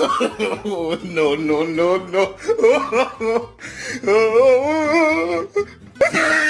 oh, no, no, no, no.